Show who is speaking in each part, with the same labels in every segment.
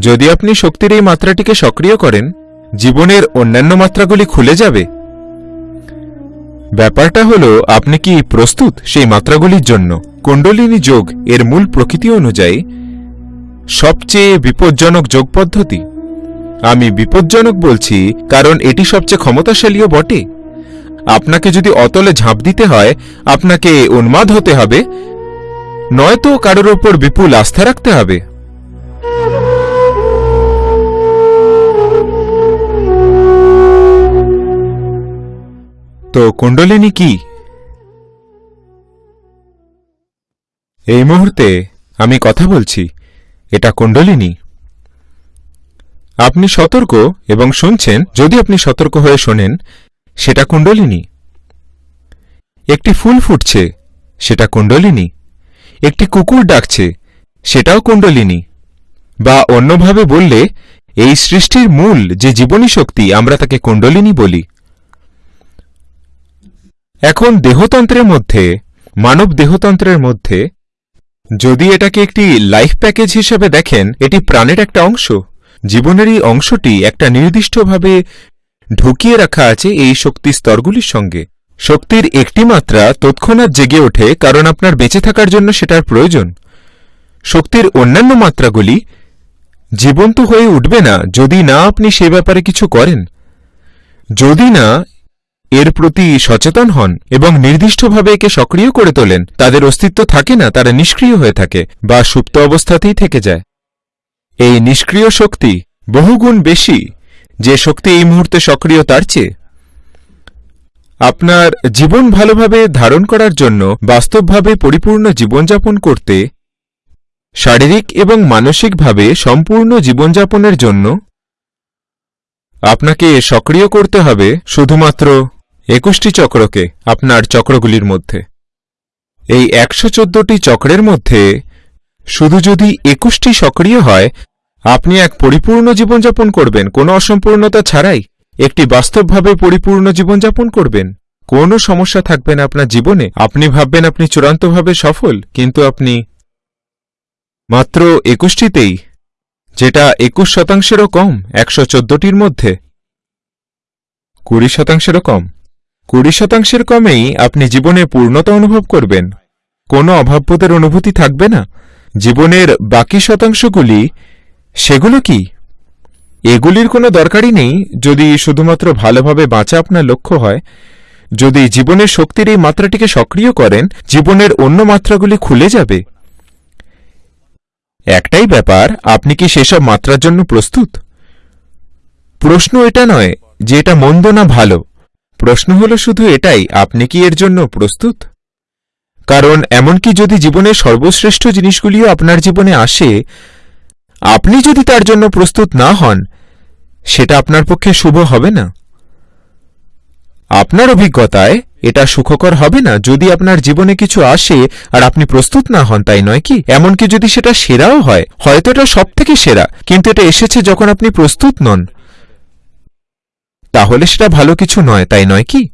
Speaker 1: যদি আপনি শক্তির এই মাত্রাটিকে সক্রিয় করেন, জীবনের অন্যান্য মাত্রাগুলি খুলে যাবে। ব্যাপারটা হলো, আপনি কি প্রস্তুত সেই মাত্রাগুলির জন্য? কুণ্ডলিনী যোগ এর মূল প্রকৃতি অনুযায়ী সবচেয়ে বিপজ্জনক যোগ পদ্ধতি। আমি বিপজ্জনক বলছি কারণ এটি সবচেয়ে ক্ষমতাশালীও বটে। আপনাকে যদি অতলে ঝাঁপ দিতে হয়, আপনাকে উন্মাদ হতে হবে। নয়তো কারোর ওপর বিপুল আস্থা রাখতে হবে। তো কুণ্ডলিনী কি? এই মুহূর্তে আমি কথা বলছি, এটা কুণ্ডলিনী। আপনি সতর্ক এবং শুনছেন, যদি আপনি সতর্ক হয়ে শোনেন, সেটা কুণ্ডলিনী। একটি ফুল ফুটছে, সেটা কুণ্ডলিনী। একটি কুকুর ডাকছে, সেটাও কুণ্ডলিনী। বা অন্যভাবে বললে, এই সৃষ্টির মূল যে জীবনী শক্তি আমরা তাকে কুণ্ডলিনী বলি। এখন দেহতন্ত্রের মধ্যে, মানব দেহতন্ত্রের মধ্যে, যদি এটাকে একটি লাইফ প্যাকেজ হিসেবে দেখেন, এটি প্রাণের একটা অংশ। জীবনেরই অংশটি একটা নির্দিষ্টভাবে ঢুকিয়ে রাখা আছে এই শক্তি স্তরগুলির সঙ্গে। শক্তির একটি মাত্রা তৎক্ষণাৎ জেগে ওঠে কারণ আপনার বেঁচে থাকার জন্য সেটার প্রয়োজন। শক্তির অন্যান্য মাত্রাগুলি জীবন্ত হয়ে উঠবে না যদি না আপনি সে ব্যাপারে কিছু করেন। যদি না এর প্রতি সচেতন হন এবং নির্দিষ্টভাবে একে সক্রিয় করে তোলেন। তাদের অস্তিত্ব থাকে না, তারা নিষ্ক্রিয় হয়ে থাকে বা সুপ্ত অবস্থাতেই থেকে যায়। এই নিষ্ক্রিয় শক্তি বহুগুণ বেশি যে শক্তি এই মুহূর্তে সক্রিয় তার চেয়ে। আপনার জীবন ভালোভাবে ধারণ করার জন্য বাস্তবভাবে পরিপূর্ণ জীবনযাপন করতে, শারীরিক এবং মানসিকভাবে সম্পূর্ণ জীবনযাপনের জন্য আপনাকে সক্রিয় করতে হবে শুধুমাত্র একুশটি চক্রকে আপনার চক্রগুলির মধ্যে। এই একশো চোদ্দটি চক্রের মধ্যে শুধু যদি একুশটি সক্রিয় হয়, আপনি এক পরিপূর্ণ জীবনযাপন করবেন, কোনো অসম্পূর্ণতা ছাড়াই। একটি বাস্তবভাবে পরিপূর্ণ জীবনযাপন করবেন। কোনো সমস্যা থাকবে না আপনার জীবনে। আপনি ভাববেন আপনি চূড়ান্তভাবে সফল, কিন্তু আপনি মাত্র একুশটিতেই, যেটা একুশ শতাংশেরও কম, একশো চোদ্দটির মধ্যে, কুড়ি শতাংশেরও কম। কুড়ি শতাংশের কমেই আপনি জীবনে পূর্ণতা অনুভব করবেন। কোনো অভাববোধের অনুভূতি থাকবে না। জীবনের বাকি শতাংশগুলি, সেগুলো কি? এগুলির কোনো দরকারই নেই যদি শুধুমাত্র ভালোভাবে বাঁচা আপনার লক্ষ্য হয়। যদি জীবনের শক্তির এই মাত্রাটিকে সক্রিয় করেন, জীবনের অন্য মাত্রাগুলি খুলে যাবে। একটাই ব্যাপার, আপনি কি সেসব মাত্রার জন্য প্রস্তুত? প্রশ্ন এটা নয় যে এটা মন্দ না ভালো। প্রশ্ন হলো শুধু এটাই, আপনি কি এর জন্য প্রস্তুত? কারণ এমনকি যদি জীবনের সর্বশ্রেষ্ঠ জিনিসগুলিও আপনার জীবনে আসে, আপনি যদি তার জন্য প্রস্তুত না হন, সেটা আপনার পক্ষে শুভ হবে না। আপনার অভিজ্ঞতায় এটা সুখকর হবে না যদি আপনার জীবনে কিছু আসে আর আপনি প্রস্তুত না হন, তাই নয় কি? এমনকি যদি সেটা সেরাও হয়, হয়তো এটা সব থেকে সেরা, কিন্তু এটা এসেছে যখন আপনি প্রস্তুত নন। তাহলে সেটা ভালো কিছু নয়, তাই নয় কি?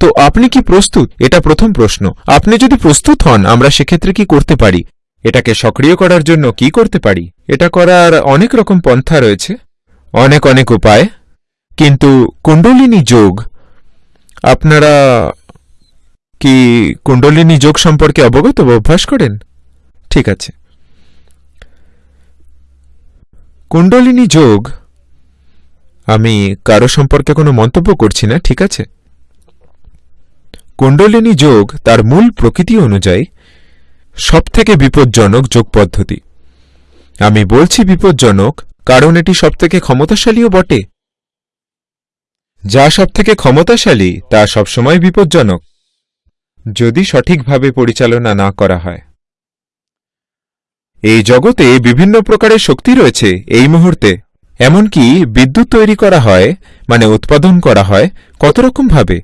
Speaker 1: তো আপনি কি প্রস্তুত? এটা প্রথম প্রশ্ন। আপনি যদি প্রস্তুত হন, আমরা সেক্ষেত্রে কি করতে পারি? এটাকে সক্রিয় করার জন্য কি করতে পারি? এটা করার অনেক রকম পন্থা রয়েছে, অনেক অনেক উপায়। কিন্তু কুণ্ডলিনী যোগ, আপনারা কি কুণ্ডলিনী যোগ সম্পর্কে অবগত বা অভ্যাস করেন? ঠিক আছে। কুণ্ডলিনী যোগ আমি কারও সম্পর্কে কোনো মন্তব্য করছি না, ঠিক আছে? কুণ্ডলিনী যোগ তার মূল প্রকৃতি অনুযায়ী সবথেকে বিপজ্জনক যোগ পদ্ধতি। আমি বলছি বিপজ্জনক কারণ এটি সবথেকে ক্ষমতাশালীও বটে। যা সবথেকে ক্ষমতাশালী তা সবসময় বিপজ্জনক, যদি সঠিকভাবে পরিচালনা না করা হয়। এই জগতে বিভিন্ন প্রকারের শক্তি রয়েছে এই মুহূর্তে। এমনকি বিদ্যুৎ তৈরি করা হয় মানে উৎপাদন করা হয়, কত রকমভাবে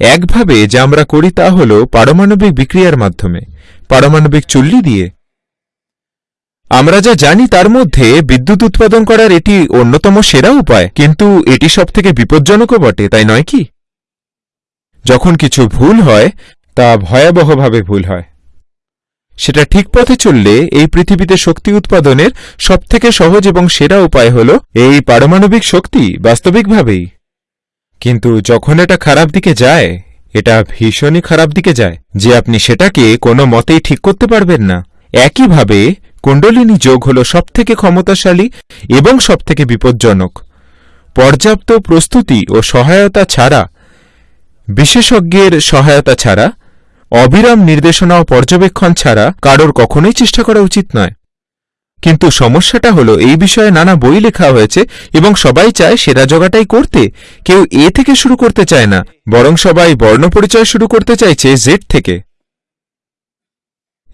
Speaker 1: একভাবে যা আমরা করি তা হল পারমাণবিক বিক্রিয়ার মাধ্যমে। পারমাণবিক চুল্লি দিয়ে। আমরা যা জানি তার মধ্যে বিদ্যুৎ উৎপাদন করার এটি অন্যতম সেরা উপায়, কিন্তু এটি সবথেকে বিপজ্জনকও বটে, তাই নয় কি? যখন কিছু ভুল হয়, তা ভয়াবহভাবে ভুল হয়। সেটা ঠিক পথে চললে এই পৃথিবীতে শক্তি উৎপাদনের সবথেকে সহজ এবং সেরা উপায় হল এই পারমাণবিক শক্তি বাস্তবিকভাবেই। কিন্তু যখন এটা খারাপ দিকে যায়, এটা ভীষণই খারাপ দিকে যায়, যে আপনি সেটাকে কোনো মতেই ঠিক করতে পারবেন না। একইভাবে কুণ্ডলিনী যোগ হল সবথেকে ক্ষমতাশালী এবং সবথেকে বিপজ্জনক। পর্যাপ্ত প্রস্তুতি ও সহায়তা ছাড়া, বিশেষজ্ঞের সহায়তা ছাড়া অবিরাম নির্দেশনা ও পর্যবেক্ষণ ছাড়া কারোর কখনোই চেষ্টা করা উচিত নয়। কিন্তু সমস্যাটা হলো এই বিষয়ে নানা বই লেখা হয়েছে এবং সবাই চায় সেরা জগাটাই করতে। কেউ এ থেকে শুরু করতে চায় না, বরং সবাই বর্ণপরিচয় শুরু করতে চাইছে জেড থেকে।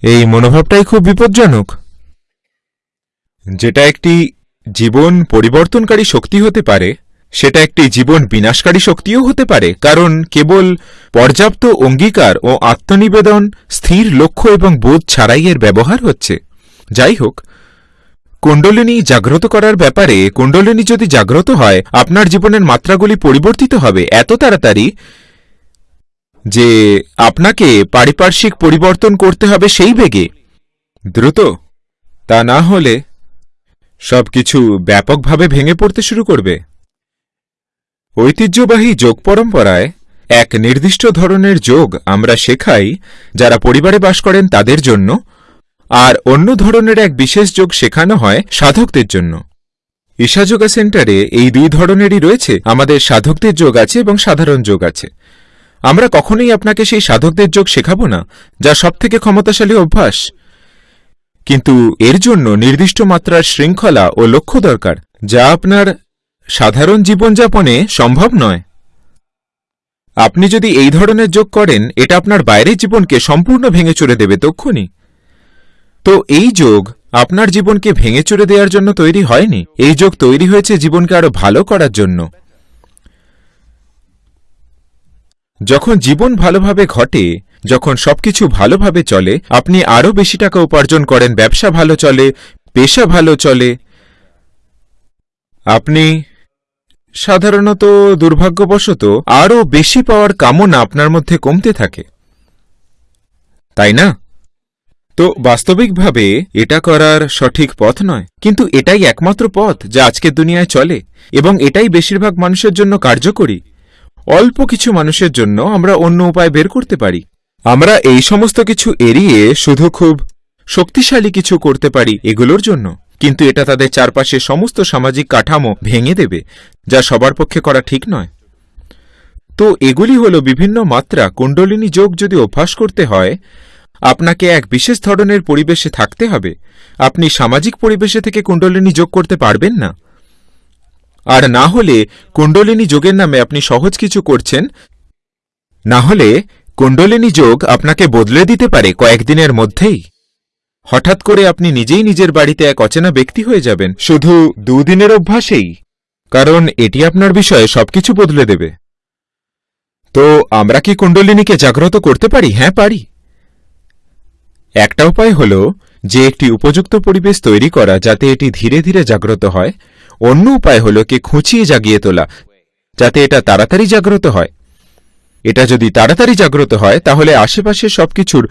Speaker 1: এই মনোভাবটাই খুব বিপজ্জনক। যেটা একটি জীবন পরিবর্তনকারী শক্তি হতে পারে সেটা একটি জীবন বিনাশকারী শক্তিও হতে পারে, কারণ কেবল পর্যাপ্ত অঙ্গীকার ও আত্মনিবেদন স্থির লক্ষ্য এবং বোধ ছাড়াই এর ব্যবহার হচ্ছে। যাই হোক, কুণ্ডলিনী জাগ্রত করার ব্যাপারে, কুণ্ডলিনী যদি জাগ্রত হয়, আপনার জীবনের মাত্রাগুলি পরিবর্তিত হবে এত তাড়াতাড়ি যে আপনাকে পারিপার্শ্বিক পরিবর্তন করতে হবে সেই বেগে। দ্রুত, তা না হলে সবকিছু ব্যাপকভাবে ভেঙে পড়তে শুরু করবে। ঐতিহ্যবাহী যোগ পরম্পরায় এক নির্দিষ্ট ধরনের যোগ আমরা শেখাই যারা পরিবারে বাস করেন তাদের জন্য, আর অন্য ধরনের এক বিশেষ যোগ শেখানো হয় সাধকদের জন্য। ঈশাযোগা সেন্টারে এই দুই ধরনেরই রয়েছে। আমাদের সাধকদের যোগ আছে এবং সাধারণ যোগ আছে। আমরা কখনোই আপনাকে সেই সাধকদের যোগ শেখাব না, যা সবথেকে ক্ষমতাশালী অভ্যাস। কিন্তু এর জন্য নির্দিষ্ট মাত্রার শৃঙ্খলা ও লক্ষ্য দরকার, যা আপনার সাধারণ জীবনযাপনে সম্ভব নয়। আপনি যদি এই ধরনের যোগ করেন, এটা আপনার বাইরের জীবনকে সম্পূর্ণ ভেঙে চড়ে দেবে তক্ষুনি। তো এই যোগ আপনার জীবনকে ভেঙে চড়ে দেওয়ার জন্য তৈরি হয়নি। এই যোগ তৈরি হয়েছে জীবনকে আরও ভালো করার জন্য। যখন জীবন ভালোভাবে ঘটে, যখন সবকিছু ভালোভাবে চলে, আপনি আরও বেশি টাকা উপার্জন করেন, ব্যবসা ভালো চলে, পেশা ভালো চলে, আপনি সাধারণত দুর্ভাগ্যবশত আরও বেশি পাওয়ার কামনা আপনার মধ্যে কমতে থাকে। তাই না? তো বাস্তবিকভাবে এটা করার সঠিক পথ নয়, কিন্তু এটাই একমাত্র পথ যা আজকের দুনিয়ায় চলে, এবং এটাই বেশিরভাগ মানুষের জন্য কার্যকরী। অল্প কিছু মানুষের জন্য আমরা অন্য উপায় বের করতে পারি। আমরা এই সমস্ত কিছু এড়িয়ে শুধু খুব শক্তিশালী কিছু করতে পারি এগুলোর জন্য। কিন্তু এটা তাদের চারপাশে সমস্ত সামাজিক কাঠামো ভেঙে দেবে, যা সবার পক্ষে করা ঠিক নয়। তো এগুলি হল বিভিন্ন মাত্রা। কুণ্ডলিনী যোগ যদি অভ্যাস করতে হয়, আপনাকে এক বিশেষ ধরনের পরিবেশে থাকতে হবে। আপনি সামাজিক পরিবেশে থেকে কুণ্ডলিনী যোগ করতে পারবেন না। আর না হলে কুণ্ডলিনী যোগের নামে আপনি সহজ কিছু করছেন। না হলে কুণ্ডলিনী যোগ আপনাকে বদলে দিতে পারে কয়েকদিনের মধ্যেই। হঠাৎ করে আপনি নিজেই নিজের বাড়িতে এক অচেনা ব্যক্তি হয়ে যাবেন। শুধু দুদিনের অভ্যাসেই। কারণ এটি আপনার বিষয়ে সবকিছু বদলে দেবে। তো আমরা কি কুণ্ডলিনীকে জাগ্রত করতে পারি? হ্যাঁ পারি। একটা উপায় হল যে একটি উপযুক্ত পরিবেশ তৈরি করা যাতে এটি ধীরে ধীরে জাগ্রত হয়। অন্য উপায় হল কে খুঁচিয়ে জাগিয়ে তোলা, যাতে এটা তাড়াতাড়ি জাগ্রত হয়। এটা যদি তাড়াতাড়ি জাগ্রত হয়, তাহলে আশেপাশে সবকিছুর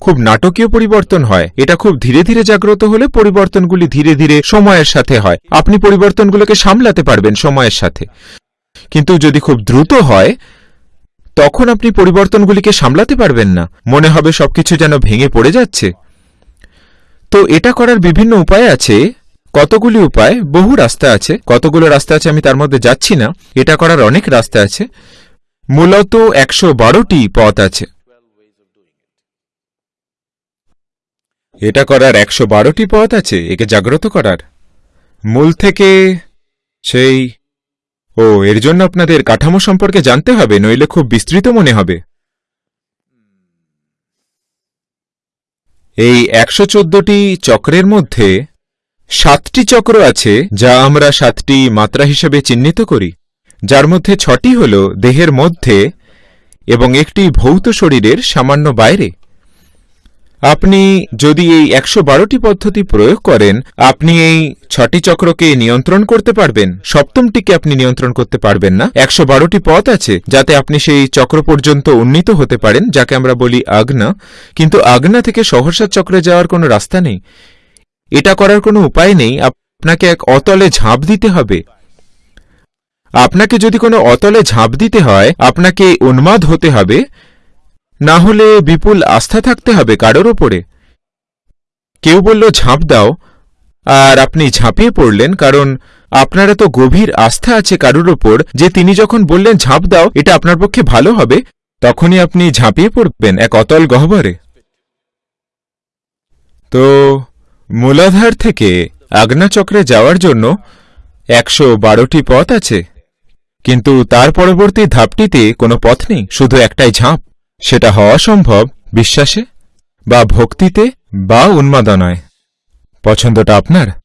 Speaker 1: খুব নাটকীয় পরিবর্তন হয়। এটা খুব ধীরে ধীরে জাগ্রত হলে পরিবর্তনগুলি ধীরে ধীরে সময়ের সাথে হয়। আপনি পরিবর্তনগুলোকে সামলাতে পারবেন সময়ের সাথে। কিন্তু যদি খুব দ্রুত হয়, তখন আপনি পরিবর্তনগুলিকে সামলাতে পারবেন না। মনে হবে সবকিছু যেন ভেঙে পড়ে যাচ্ছে। তো এটা করার বিভিন্ন উপায় আছে। কতগুলি উপায়? বহু রাস্তা আছে। কতগুলো রাস্তা আছে আমি তার মধ্যে যাচ্ছি না। এটা করার অনেক রাস্তা আছে। মূলত একশো বারোটি পথ আছে। এটা করার একশো বারোটি পথ আছে, একে জাগ্রত করার। মূল থেকে সেই, ও, এর জন্য আপনাদের কাঠামো সম্পর্কে জানতে হবে, নইলে খুব বিস্তৃত মনে হবে। এই একশো চোদ্দটি চক্রের মধ্যে সাতটি চক্র আছে, যা আমরা সাতটি মাত্রা হিসেবে চিহ্নিত করি। যার মধ্যে ছটি হল দেহের মধ্যে এবং একটি ভৌত শরীরের সামান্য বাইরে। আপনি যদি এই একশো বারোটি পদ্ধতি প্রয়োগ করেন, আপনি এই ছটি চক্রকে নিয়ন্ত্রণ করতে পারবেন। সপ্তমটিকে আপনি নিয়ন্ত্রণ করতে পারবেন না। একশো বারোটি পথ আছে, যাতে আপনি সেই চক্র পর্যন্ত উন্নীত হতে পারেন, যাকে আমরা বলি আগ্না। কিন্তু আগ্না থেকে সহসা চক্রে যাওয়ার কোনো রাস্তা নেই। এটা করার কোনো উপায় নেই। আপনাকে এক অতলে ঝাঁপ দিতে হবে। আপনাকে যদি কোনো অতলে ঝাঁপ দিতে হয়, আপনাকে উন্মাদ হতে হবে। না হলে বিপুল আস্থা থাকতে হবে কারোর ওপরে। কেউ বলল, ঝাঁপ দাও। আর আপনি ঝাঁপিয়ে পড়লেন, কারণ আপনার এত গভীর আস্থা আছে কারোর ওপর যে তিনি যখন বললেন, ঝাঁপ দাও, এটা আপনার পক্ষে ভালো হবে, তখনই আপনি ঝাঁপিয়ে পড়বেন এক অতল গহ্বরে। তো, মূলাধার থেকে আগ্নাচক্রে যাওয়ার জন্য একশো বারোটি পথ আছে, কিন্তু তার পরবর্তী ধাপটিতে কোনো পথ নেই, শুধু একটাই ঝাঁপ। সেটা হওয়া সম্ভব বিশ্বাসে বা ভক্তিতে বা উন্মাদনায়। পছন্দটা আপনার?